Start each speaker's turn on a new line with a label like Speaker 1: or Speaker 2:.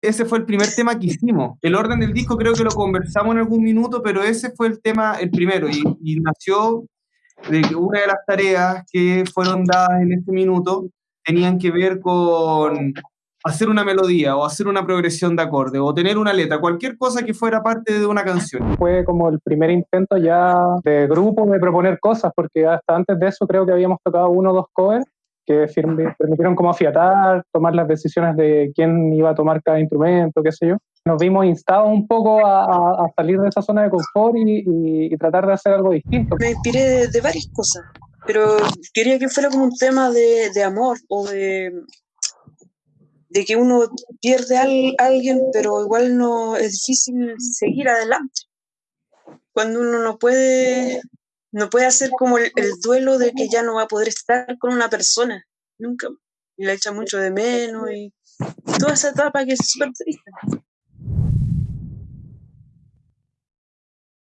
Speaker 1: ese fue el primer tema que hicimos. El orden del disco creo que lo conversamos en algún minuto, pero ese fue el tema, el primero, y, nació de que una de las tareas que fueron dadas en este minuto tenían que ver con hacer una melodía o hacer una progresión de acorde o tener una letra, cualquier cosa que fuera parte de una canción.
Speaker 2: Fue como el primer intento ya de grupo de proponer cosas, porque hasta antes de eso creo que habíamos tocado uno o dos covers que permitieron como afiatar, tomar las decisiones de quién iba a tomar cada instrumento, qué sé yo. Nos vimos instados un poco a, salir de esa zona de confort y, tratar de hacer algo distinto.
Speaker 3: Me inspiré de, varias cosas, pero quería que fuera como un tema de, de amor o de, de que uno pierde a alguien, pero igual no es difícil seguir adelante. Cuando uno no puede no puede hacer como el, duelo de que ya no va a poder estar con una persona, nunca, y la echa mucho de menos, y toda esa etapa que es súper triste.